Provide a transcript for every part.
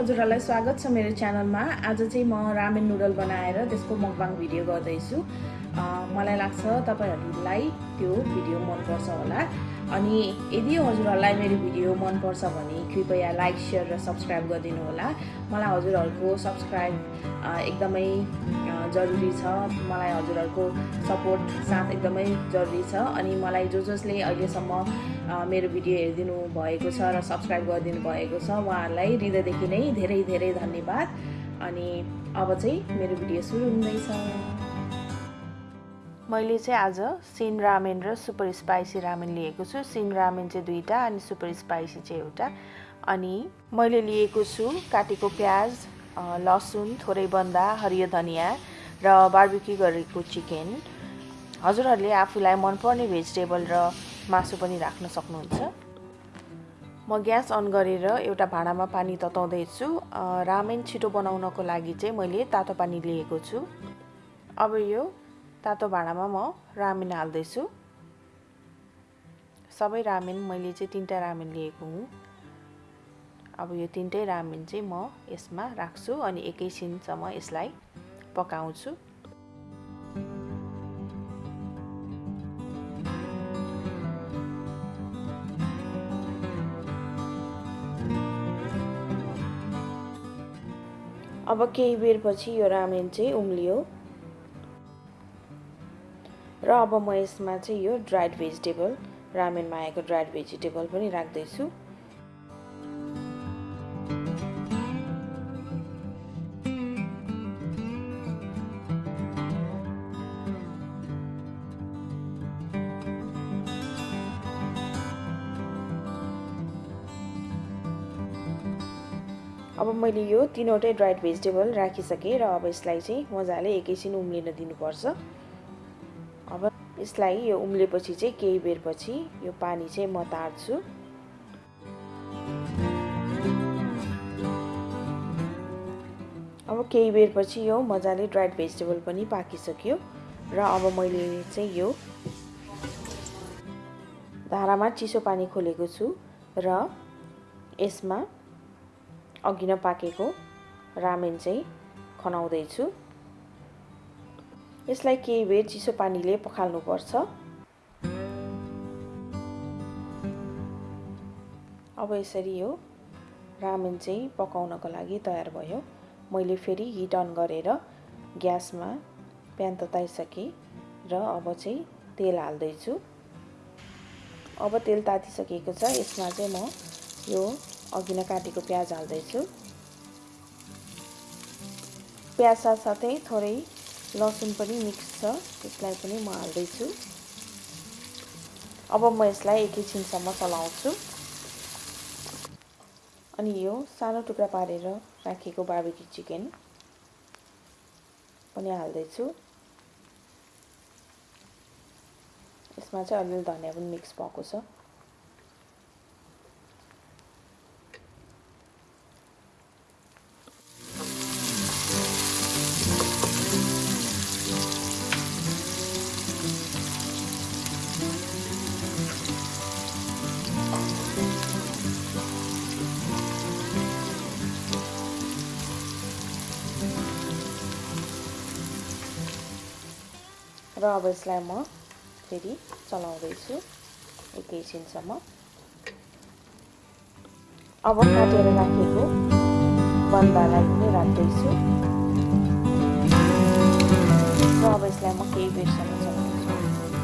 हजुरहरूलाई स्वागत छ मेरो च्यानलमा। आज चाहिँ म रामेन नुडल बनाएर त्यसको मकबाङ भिडियो गर्दैछु। मलाई लाग्छ तपाईँहरूलाई त्यो भिडियो मनपर्छ होला। अनि यदि हजुरहरूलाई मेरो भिडियो मनपर्छ भने कृपया लाइक सेयर र सब्सक्राइब गरिदिनु होला। मलाई हजुरहरूको सब्सक्राइब एकदमै जरुरी छ। मलाई हजुरहरूको सपोर्ट साथ एकदमै जरुरी छ। अनि मलाई जो जसले अहिलेसम्म मेरो भिडियो हेरिदिनु भएको छ र सब्सक्राइब गरिदिनु भएको छ उहाँहरूलाई हृदयदेखि नै धेरै धेरै धन्यवाद। अनि अब चाहिँ मेरो भिडियो सुरु हुँदैछ। मैले चाहिँ आज सिन रामेन र सुपर स्पाइसी रामेन लिएको छु। सिन रामेन चाहिँ दुईवटा अनि सुपर स्पाइसी चाहिँ एउटा। अनि मैले लिएको छु काटेको प्याज लसुन थोरै बन्दा हरियो धनियाँ र बार्बिक्यू गरेको चिकन हजुरहरूले आफूलाई मनपर्ने भेजिटेबल र मासु पनि राख्न सक्नुहुन्छ। म ग्यास अन गरेर एउटा भाँडामा पानी तताउँदैछु। रामेन छिटो बनाउनको लागि चाहिँ मैले तातो पानी लिएको छु। अब यो तातो भाँडामा म रामेन हाल्दैछु। सबै रामेन मैले चाहिँ तिनवटा रामेन लिएको हुँ। अब यो तिनटै रामेन चाहिँ म यसमा राख्छु अनि एकैछिनसम्म यसलाई पकाउँछु। अब केही बेरपछि यो रामेन चाहिँ उम्लियो। र अब म यसमा चाहिँ यो ड्राइड भेजिटेबल रामेनमा आएको ड्राइड भेजिटेबल पनि राख्दैछु। अब मैले यो तिनवटै ड्राइड भेजिटेबल राखिसकेँ र अब यसलाई चाहिँ मजाले एकैछिन उम्लिन दिनुपर्छ। यसलाई यो उम्लेपछि चाहिँ केही बेरपछि यो पानी चाहिँ म तार्छु। अब केही बेरपछि यो मजाले ड्राइड भेजिटेबल पनि पाकिसक्यो र अब मैले चाहिँ यो धारामा चिसो पानी खोलेको छु र यसमा अघि नपाकेको रामेन चाहिँ खनाउँदैछु। यसलाई केही बेर चिसो पानीले पखाल्नुपर्छ। अब यसरी यो रामेन चाहिँ पकाउनको लागि तयार भयो। मैले फेरि हिट अन गरेर ग्यासमा प्यान तताइसकेँ र अब चाहिँ तेल हाल्दैछु। अब तेल तातिसकेको छ यसमा चाहिँ म यो अघि नै काटेको प्याज हाल्दैछु। प्याज साथसाथै थोरै लसुन पनि मिक्स छ त्यसलाई पनि म हाल्दैछु। अब म यसलाई एकैछिनसम्म चलाउँछु। अनि यो सानो टुक्रा पारेर राखेको बार्बिक्यू चिकन पनि हाल्दैछु। यसमा चाहिँ अलिअलि धनियाँ पनि मिक्स भएको छ। र अब यसलाई म फेरि चलाउँदैछु एकैछिनसम्म अब काटेर राखेको बन्दालाई पनि राख्दैछु। र अब यसलाई म केही बेरसम्म चलाउँछु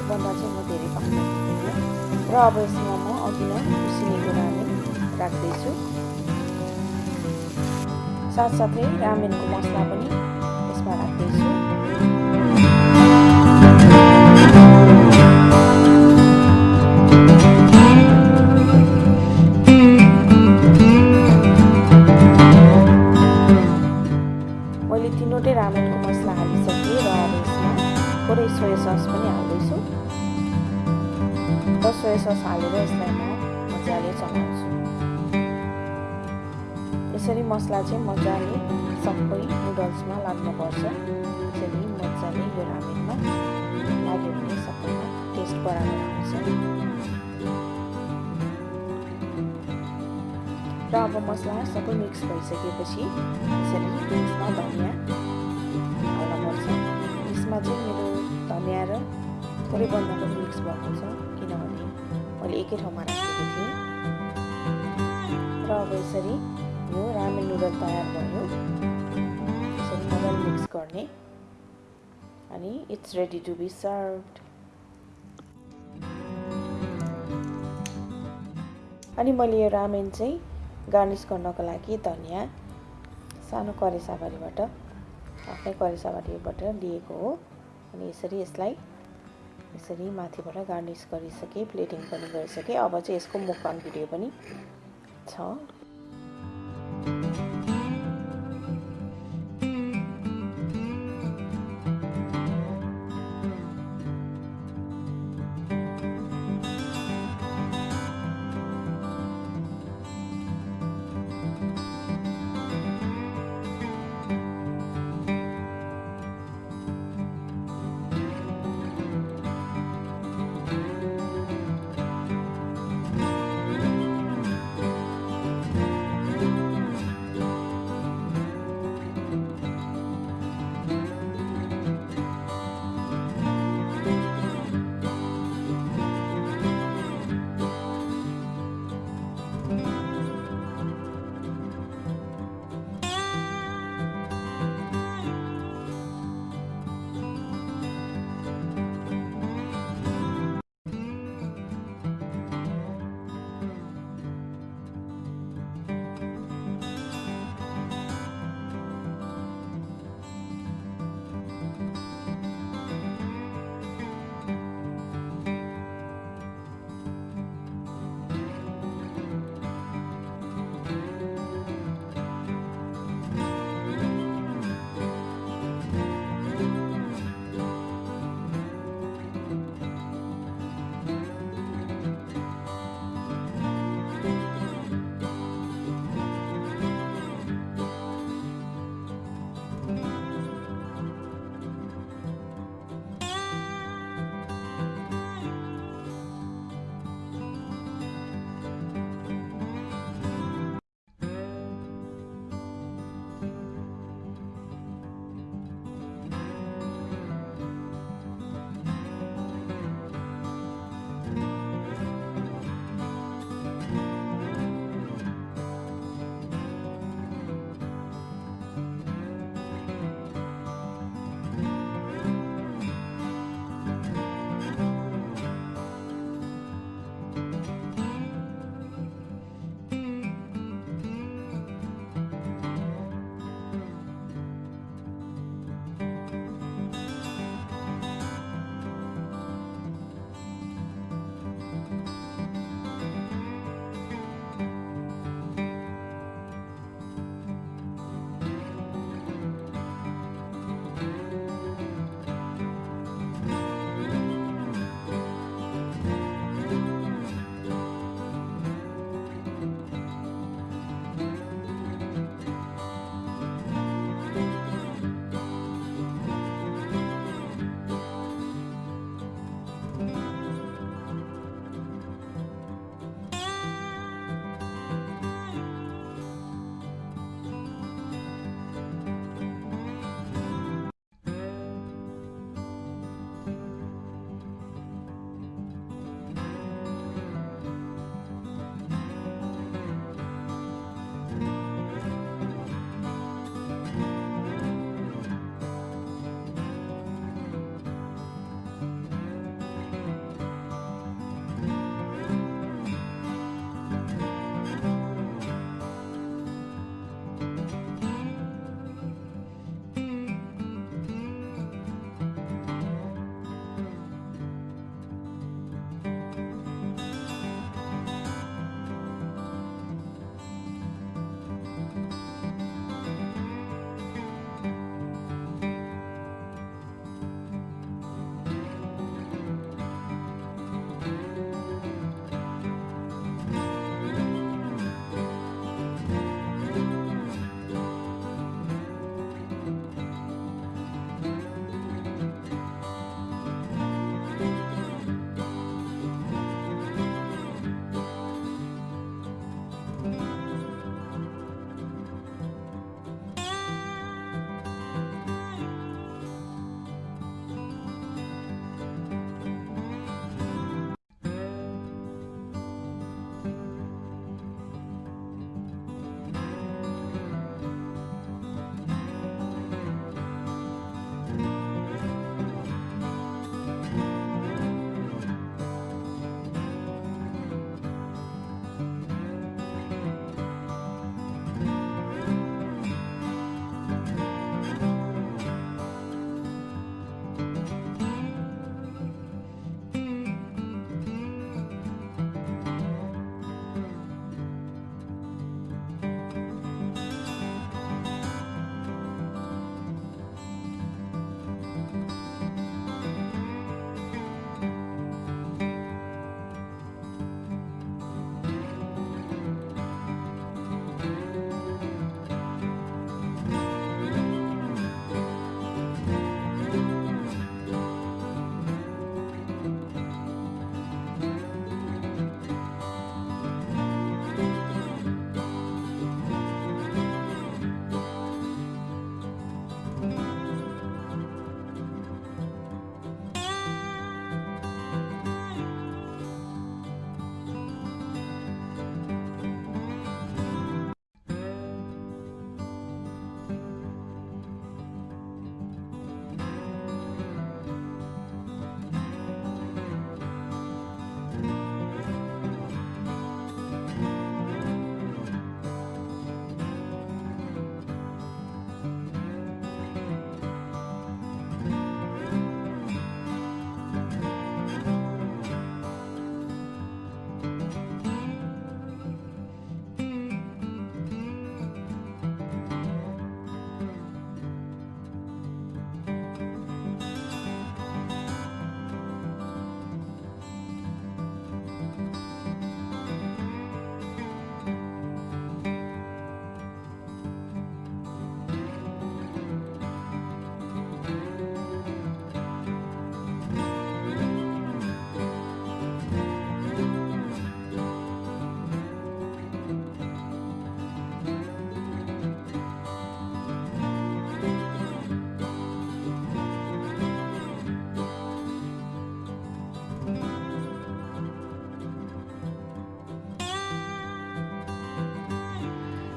बन्दा चाहिँ म धेरै पाक्न र अब यसमा म अघि नै उसिनेको रामेन राख्दैछु। साथसाथै रामेनको मसला पनि यसमा राख्दैछु। मैले तिनवटै रामेनको मसला हालिसकेँ र अब यसमा थोरै सोया सस पनि हाल्दैछु। र सोया सस हालेर यसलाई म मजाले चलाउँछु। यसरी मसला चाहिँ मजाले सबै नुडल्समा लाग्नुपर्छ। यसरी मजाले यो रामेनमा लाग्यो भने सबैमा टेस्ट बराबर आउँछ। र अब मसला सबै मिक्स भइसकेपछि यसरी यसमा धनियाँ पर्छ यसमा चाहिँ मेरो धनियाँ र थोरै बन्दाकोपी मिक्स भएको छ किनभने मैले एकै ठाउँमा राखेको थिएँ र अब यसरी यो रामेन नुडल तयार भयो यसरी मजाले मिक्स गर्ने अनि it's ready to be served अनि मैले यो रामेन चाहिँ गार्निस गर्नको लागि धनियाँ सानो करेसाबारीबाट आफ्नै करेसाबारीबाट लिएको हो। अनि यसरी यसलाई यसरी माथिबाट गार्निस गरिसकेँ प्लेटिङ पनि गरिसकेँ। अब चाहिँ यसको मुखबाङ भिडियो पनि छ।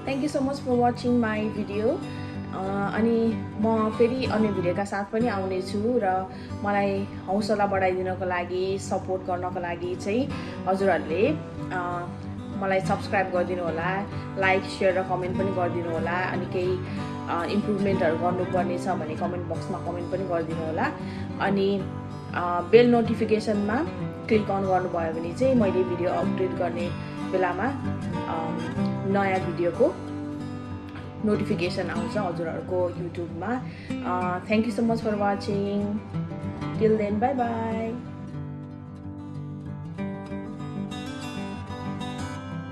Thank you so much for watching my video अनि म फेरि अन्य भिडियोका साथ पनि आउनेछु र मलाई हौसला बढाइदिनको लागि सपोर्ट गर्नको लागि चाहिँ हजुरहरूले मलाई सब्सक्राइब गरिदिनु होला लाइक सेयर र कमेन्ट पनि गरिदिनु होला अनि केही इम्प्रुभमेन्टहरू गर्नुपर्ने छ भने कमेन्ट बक्समा कमेन्ट पनि गरिदिनु होला। अनि बेल नोटिफिकेसनमा क्लिक अन गर्नुभयो भने चाहिँ मैले भिडियो अपडेट गर्ने बेलामा नयाँ भिडियोको नोटिफिकेसन आउँछ हजुरहरूको युट्युबमा। Thank you so much for watching till then bye bye